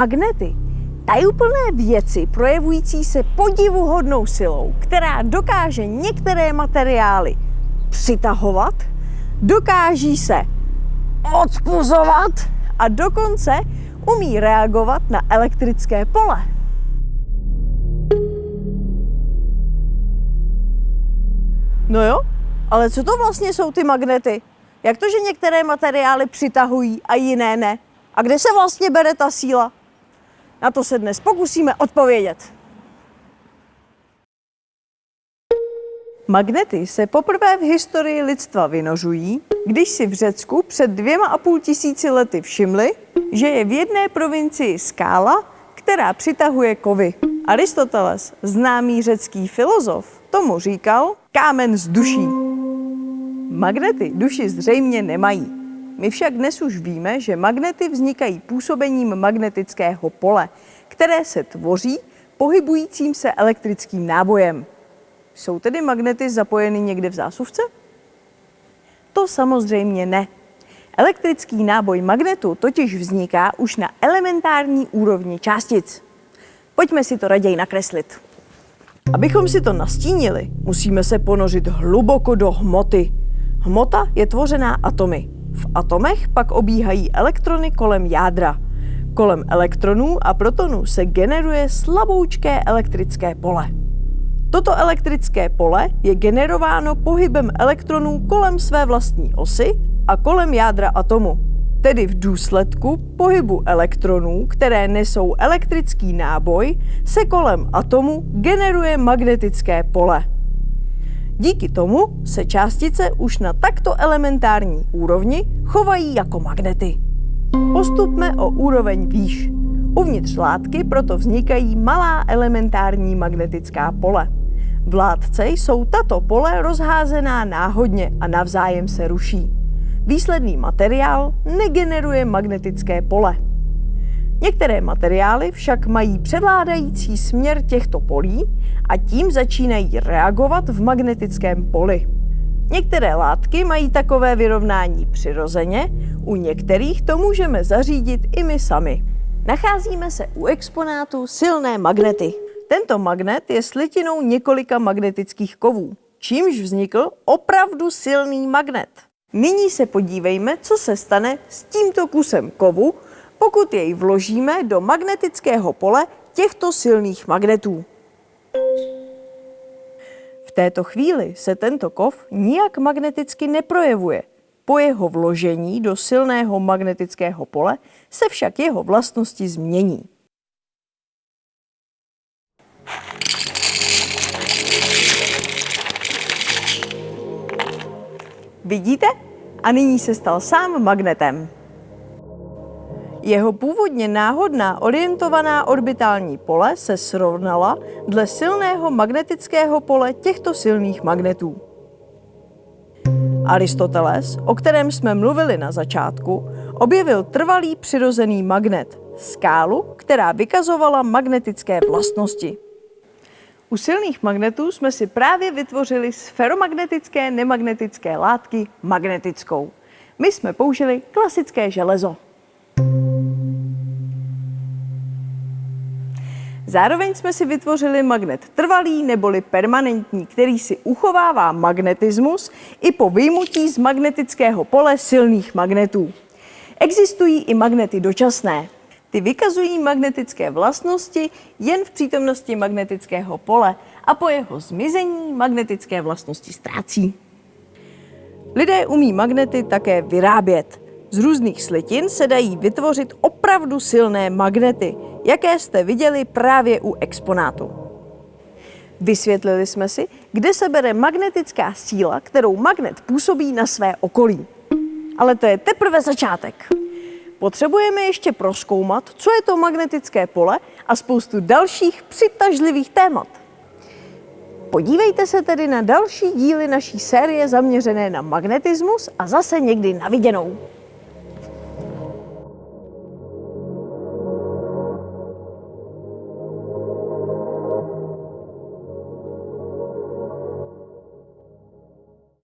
Magnety. Tajuplné věci projevující se podivuhodnou silou, která dokáže některé materiály přitahovat, dokáží se odpuzovat a dokonce umí reagovat na elektrické pole. No jo, ale co to vlastně jsou ty magnety? Jak to, že některé materiály přitahují a jiné ne? A kde se vlastně bere ta síla? Na to se dnes pokusíme odpovědět. Magnety se poprvé v historii lidstva vynožují, když si v Řecku před dvěma a půl tisíci lety všimli, že je v jedné provincii skála, která přitahuje kovy. Aristoteles, známý řecký filozof, tomu říkal kámen z duší. Magnety duši zřejmě nemají. My však dnes už víme, že magnety vznikají působením magnetického pole, které se tvoří pohybujícím se elektrickým nábojem. Jsou tedy magnety zapojeny někde v zásuvce? To samozřejmě ne. Elektrický náboj magnetu totiž vzniká už na elementární úrovni částic. Pojďme si to raději nakreslit. Abychom si to nastínili, musíme se ponořit hluboko do hmoty. Hmota je tvořená atomy. V atomech pak obíhají elektrony kolem jádra. Kolem elektronů a protonů se generuje slaboučké elektrické pole. Toto elektrické pole je generováno pohybem elektronů kolem své vlastní osy a kolem jádra atomu. Tedy v důsledku pohybu elektronů, které nesou elektrický náboj, se kolem atomu generuje magnetické pole. Díky tomu se částice už na takto elementární úrovni chovají jako magnety. Postupme o úroveň výš. Uvnitř látky proto vznikají malá elementární magnetická pole. V látce jsou tato pole rozházená náhodně a navzájem se ruší. Výsledný materiál negeneruje magnetické pole. Některé materiály však mají převládající směr těchto polí a tím začínají reagovat v magnetickém poli. Některé látky mají takové vyrovnání přirozeně, u některých to můžeme zařídit i my sami. Nacházíme se u exponátu silné magnety. Tento magnet je slitinou několika magnetických kovů, čímž vznikl opravdu silný magnet. Nyní se podívejme, co se stane s tímto kusem kovu, pokud jej vložíme do magnetického pole těchto silných magnetů. V této chvíli se tento kov nijak magneticky neprojevuje. Po jeho vložení do silného magnetického pole se však jeho vlastnosti změní. Vidíte? A nyní se stal sám magnetem. Jeho původně náhodná orientovaná orbitální pole se srovnala dle silného magnetického pole těchto silných magnetů. Aristoteles, o kterém jsme mluvili na začátku, objevil trvalý přirozený magnet, skálu, která vykazovala magnetické vlastnosti. U silných magnetů jsme si právě vytvořili z feromagnetické nemagnetické látky magnetickou. My jsme použili klasické železo. Zároveň jsme si vytvořili magnet trvalý neboli permanentní, který si uchovává magnetismus i po vyjmutí z magnetického pole silných magnetů. Existují i magnety dočasné. Ty vykazují magnetické vlastnosti jen v přítomnosti magnetického pole a po jeho zmizení magnetické vlastnosti ztrácí. Lidé umí magnety také vyrábět. Z různých slitin se dají vytvořit opravdu silné magnety, jaké jste viděli právě u exponátu. Vysvětlili jsme si, kde se bere magnetická síla, kterou magnet působí na své okolí. Ale to je teprve začátek. Potřebujeme ještě proskoumat, co je to magnetické pole a spoustu dalších přitažlivých témat. Podívejte se tedy na další díly naší série zaměřené na magnetismus a zase někdy na viděnou.